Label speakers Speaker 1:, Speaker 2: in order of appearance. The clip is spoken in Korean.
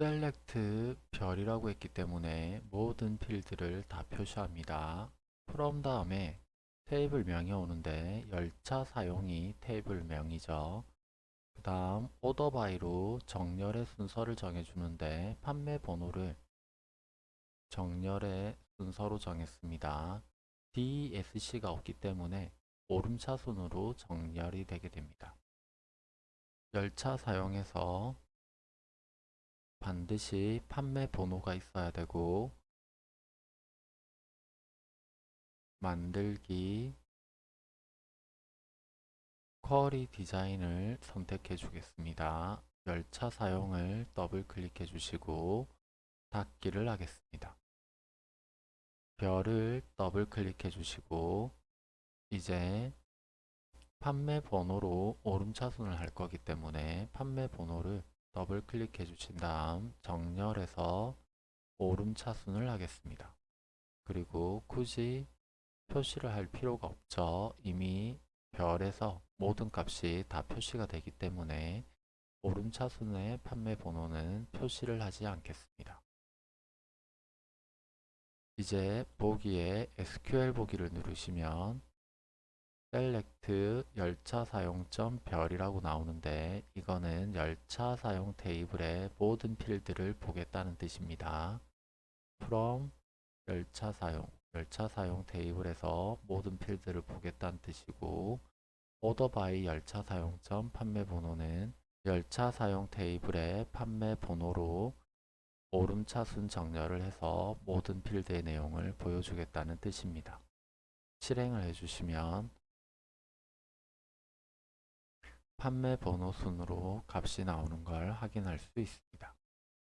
Speaker 1: select 별이라고 했기 때문에 모든 필드를 다 표시합니다. from 다음에 테이블 명이 오는데 열차 사용이 테이블 명이죠. 그 다음 오더 바이로 정렬의 순서를 정해주는데 판매 번호를 정렬의 순서로 정했습니다. DSC가 없기 때문에 오름차순으로 정렬이 되게 됩니다. 열차 사용에서 반드시 판매 번호가 있어야 되고 만들기 쿼리 디자인을 선택해 주겠습니다. 열차 사용을 더블 클릭해 주시고 닫기를 하겠습니다. 별을 더블 클릭해 주시고 이제 판매 번호로 오름차순을 할 거기 때문에 판매 번호를 더블 클릭해 주신 다음 정렬해서 오름 차순을 하겠습니다. 그리고 굳이 표시를 할 필요가 없죠. 이미 별에서 모든 값이 다 표시가 되기 때문에 오름 차순의 판매 번호는 표시를 하지 않겠습니다. 이제 보기에 SQL 보기를 누르시면 select 열차 사용점 별이라고 나오는데 이거는 열차 사용 테이블의 모든 필드를 보겠다는 뜻입니다. from 열차 사용 열차 사용 테이블에서 모든 필드를 보겠다는 뜻이고 order by 열차 사용점 판매 번호는 열차 사용 테이블의 판매 번호로 오름차순 정렬을 해서 모든 필드의 내용을 보여주겠다는 뜻입니다. 실행을 해주시면 판매 번호 순으로 값이 나오는 걸 확인할 수 있습니다.